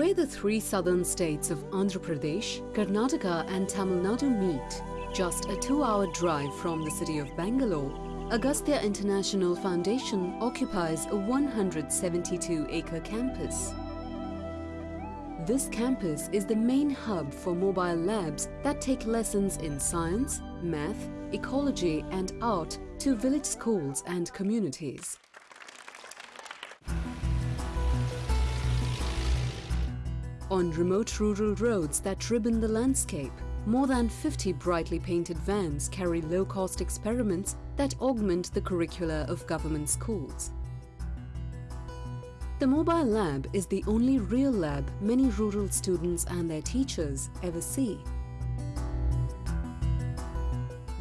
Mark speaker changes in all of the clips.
Speaker 1: Where the three southern states of Andhra Pradesh, Karnataka and Tamil Nadu meet, just a two-hour drive from the city of Bangalore, Agastya International Foundation occupies a 172-acre campus. This campus is the main hub for mobile labs that take lessons in science, math, ecology and art to village schools and communities. On remote rural roads that ribbon the landscape, more than 50 brightly painted vans carry low-cost experiments that augment the curricula of government schools. The mobile lab is the only real lab many rural students and their teachers ever see.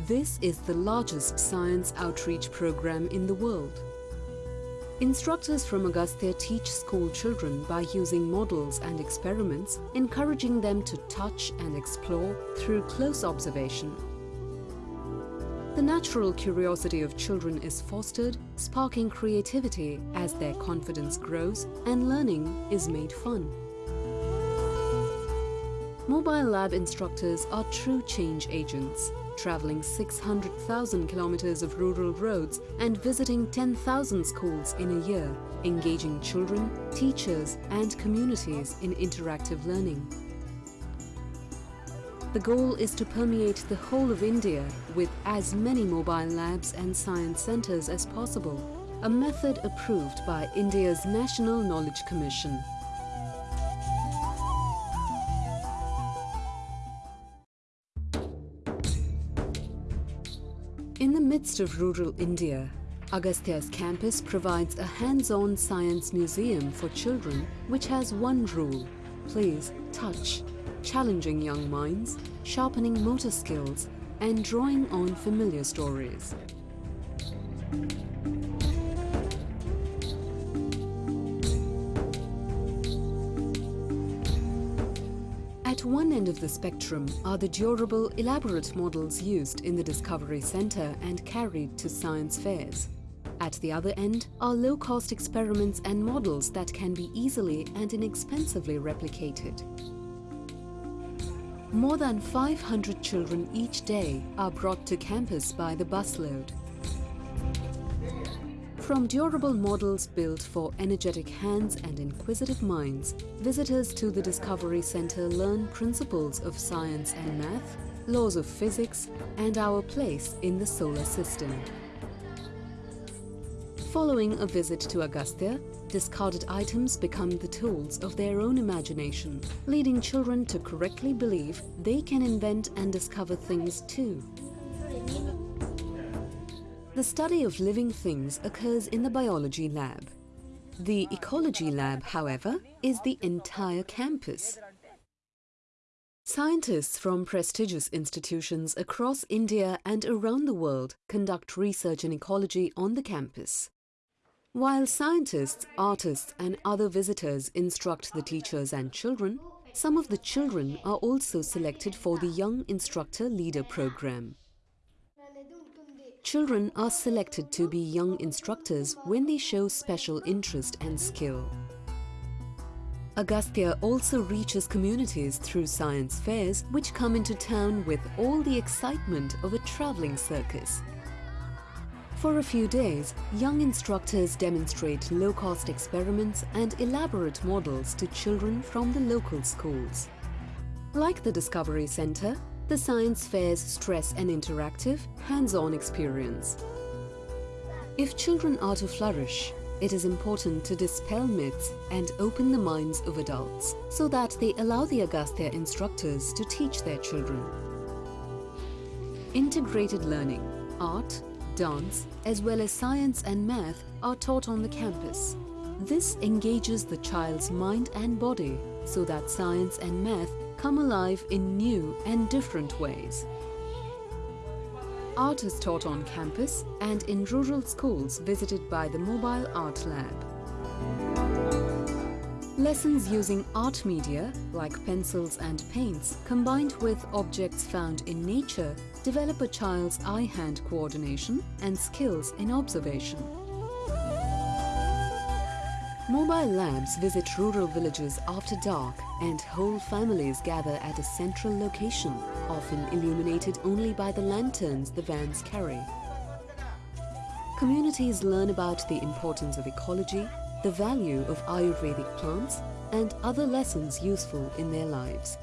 Speaker 1: This is the largest science outreach program in the world. Instructors from Agastya teach school children by using models and experiments, encouraging them to touch and explore through close observation. The natural curiosity of children is fostered, sparking creativity as their confidence grows and learning is made fun. Mobile lab instructors are true change agents, traveling 600,000 kilometers of rural roads and visiting 10,000 schools in a year, engaging children, teachers and communities in interactive learning. The goal is to permeate the whole of India with as many mobile labs and science centers as possible, a method approved by India's National Knowledge Commission. In the midst of rural India, Agastya's campus provides a hands-on science museum for children which has one rule, please touch, challenging young minds, sharpening motor skills and drawing on familiar stories. One end of the spectrum are the durable, elaborate models used in the Discovery Centre and carried to science fairs. At the other end are low-cost experiments and models that can be easily and inexpensively replicated. More than 500 children each day are brought to campus by the busload. From durable models built for energetic hands and inquisitive minds, visitors to the Discovery Centre learn principles of science and math, laws of physics and our place in the solar system. Following a visit to Agastya, discarded items become the tools of their own imagination, leading children to correctly believe they can invent and discover things too. The study of living things occurs in the biology lab. The ecology lab, however, is the entire campus. Scientists from prestigious institutions across India and around the world conduct research in ecology on the campus. While scientists, artists and other visitors instruct the teachers and children, some of the children are also selected for the Young Instructor Leader program. Children are selected to be young instructors when they show special interest and skill. Agastya also reaches communities through science fairs which come into town with all the excitement of a travelling circus. For a few days, young instructors demonstrate low-cost experiments and elaborate models to children from the local schools. Like the Discovery Centre, the science fairs stress an interactive, hands-on experience. If children are to flourish, it is important to dispel myths and open the minds of adults so that they allow the Agastya instructors to teach their children. Integrated learning, art, dance, as well as science and math are taught on the campus. This engages the child's mind and body so that science and math come alive in new and different ways. Art is taught on campus and in rural schools visited by the Mobile Art Lab. Lessons using art media like pencils and paints combined with objects found in nature develop a child's eye-hand coordination and skills in observation. Mobile labs visit rural villages after dark and whole families gather at a central location, often illuminated only by the lanterns the vans carry. Communities learn about the importance of ecology, the value of Ayurvedic plants and other lessons useful in their lives.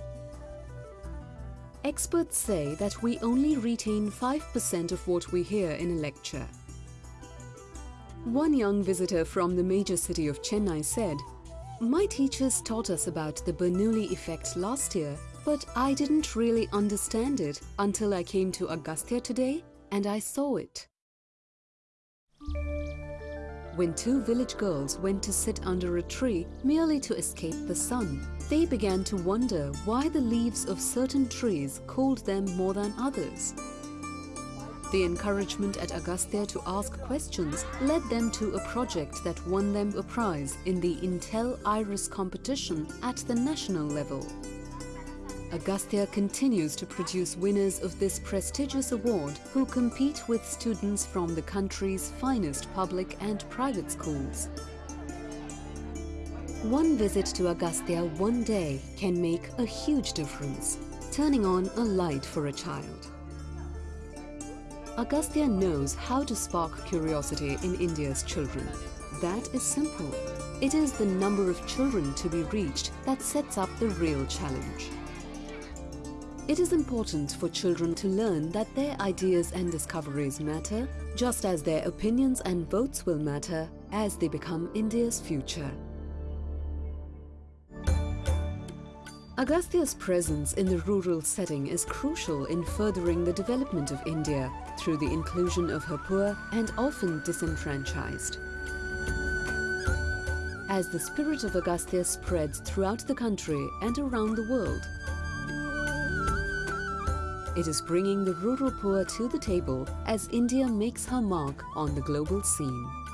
Speaker 1: Experts say that we only retain 5% of what we hear in a lecture. One young visitor from the major city of Chennai said, My teachers taught us about the Bernoulli effect last year, but I didn't really understand it until I came to Agastya today and I saw it. When two village girls went to sit under a tree merely to escape the sun, they began to wonder why the leaves of certain trees cooled them more than others. The encouragement at Agastya to ask questions led them to a project that won them a prize in the Intel Iris competition at the national level. Agastya continues to produce winners of this prestigious award who compete with students from the country's finest public and private schools. One visit to Agastya one day can make a huge difference, turning on a light for a child. Agastya knows how to spark curiosity in India's children. That is simple. It is the number of children to be reached that sets up the real challenge. It is important for children to learn that their ideas and discoveries matter, just as their opinions and votes will matter as they become India's future. Agastya's presence in the rural setting is crucial in furthering the development of India through the inclusion of her poor and often disenfranchised. As the spirit of Agastya spreads throughout the country and around the world, it is bringing the rural poor to the table as India makes her mark on the global scene.